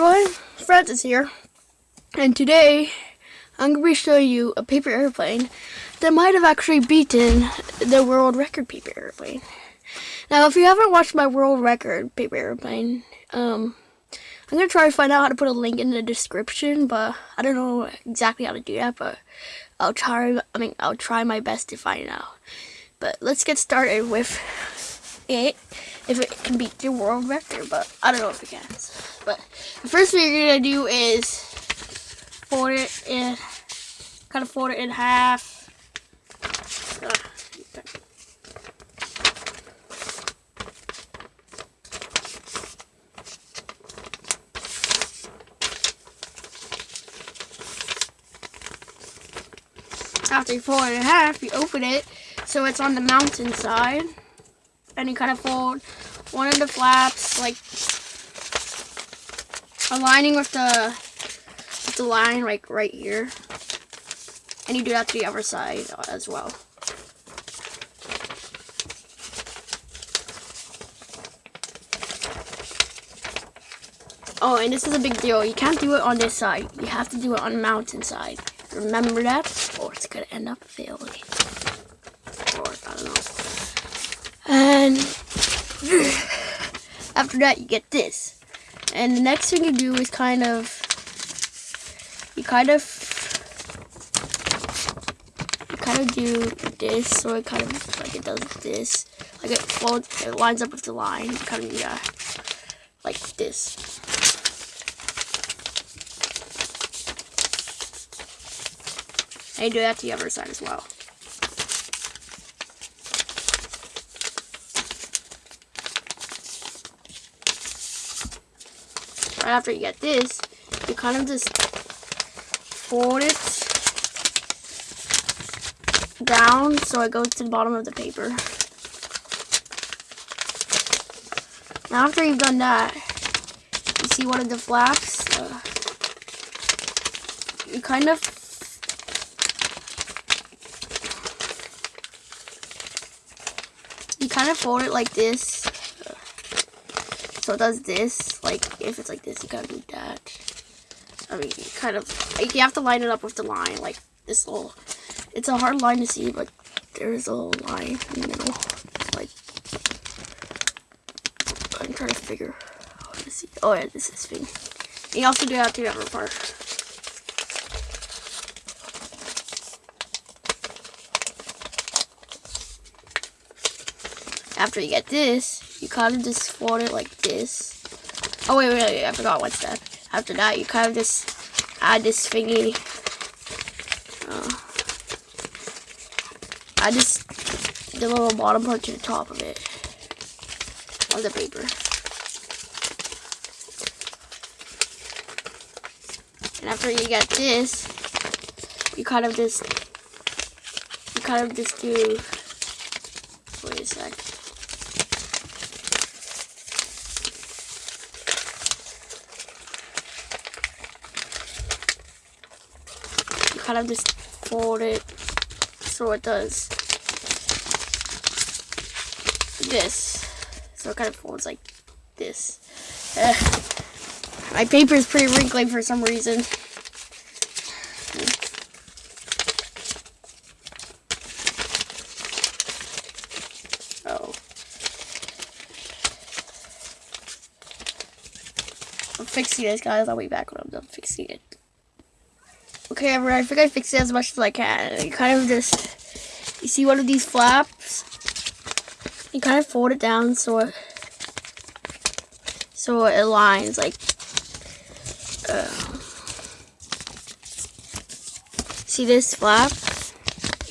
everyone, Francis here, and today I'm going to be showing you a paper airplane that might have actually beaten the world record paper airplane. Now, if you haven't watched my world record paper airplane, um, I'm going to try to find out how to put a link in the description, but I don't know exactly how to do that, but I'll try, I mean, I'll try my best to find out. But let's get started with it if it can beat the world record, but I don't know if it can. But the first thing you're gonna do is fold it in, kind of fold it in half. After you fold it in half, you open it so it's on the mountain side and you kind of fold. One of the flaps like aligning with the with the line like right here. And you do that to the other side as well. Oh and this is a big deal. You can't do it on this side. You have to do it on the mountain side. Remember that or it's gonna end up failing And after that, you get this. And the next thing you do is kind of, you kind of, you kind of do this, so it kind of, like it does this. Like it folds, it lines up with the line. Kind of that, like this. And you do that to the other side as well. Right after you get this, you kind of just fold it down so it goes to the bottom of the paper. Now after you've done that, you see one of the flaps, uh, you kind of you kind of fold it like this so it does this, like, if it's like this, you gotta do that. I mean, kind of, like, you have to line it up with the line, like, this little, it's a hard line to see, but there's a little line in the middle. like, I'm trying to figure how to see. Oh, yeah, this is thing. You also do have to the other part. After you get this, you kind of just fold it like this. Oh, wait, wait, wait, I forgot one step. After that, you kind of just add this thingy. Uh, this, the little bottom part to the top of it. On the paper. And after you get this, you kind of just, you kind of just do, wait a sec. Kind of just fold it so it does this. So it kind of folds like this. Uh, my paper is pretty wrinkly for some reason. Oh. I'm fixing this, guys. I'll be back when I'm done fixing it. Okay, I think I fixed it as much as I can. You kind of just, you see one of these flaps? You kind of fold it down so it, so it aligns, like, uh, see this flap?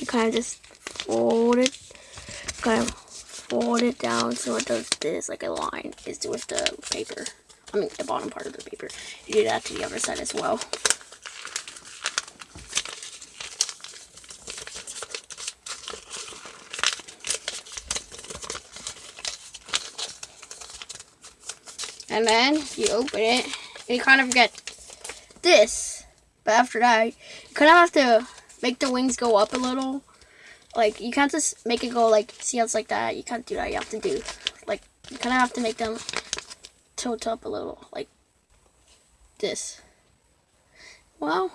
You kind of just fold it, kind of fold it down so it does this, like a line is with the paper. I mean, the bottom part of the paper. You do that to the other side as well. And then you open it, and you kind of get this. But after that, you kind of have to make the wings go up a little. Like, you can't just make it go like, see how it's like that. You can't do that. You have to do, like, you kind of have to make them tilt up a little. Like, this. Well,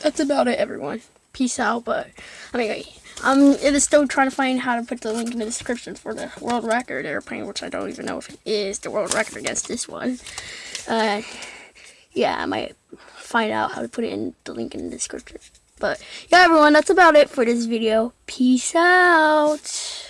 that's about it, everyone. Peace out. But anyway, I'm still trying to find how to put the link in the description for the world record airplane, which I don't even know if it is the world record against this one. Uh, yeah, I might find out how to put it in the link in the description. But yeah, everyone, that's about it for this video. Peace out.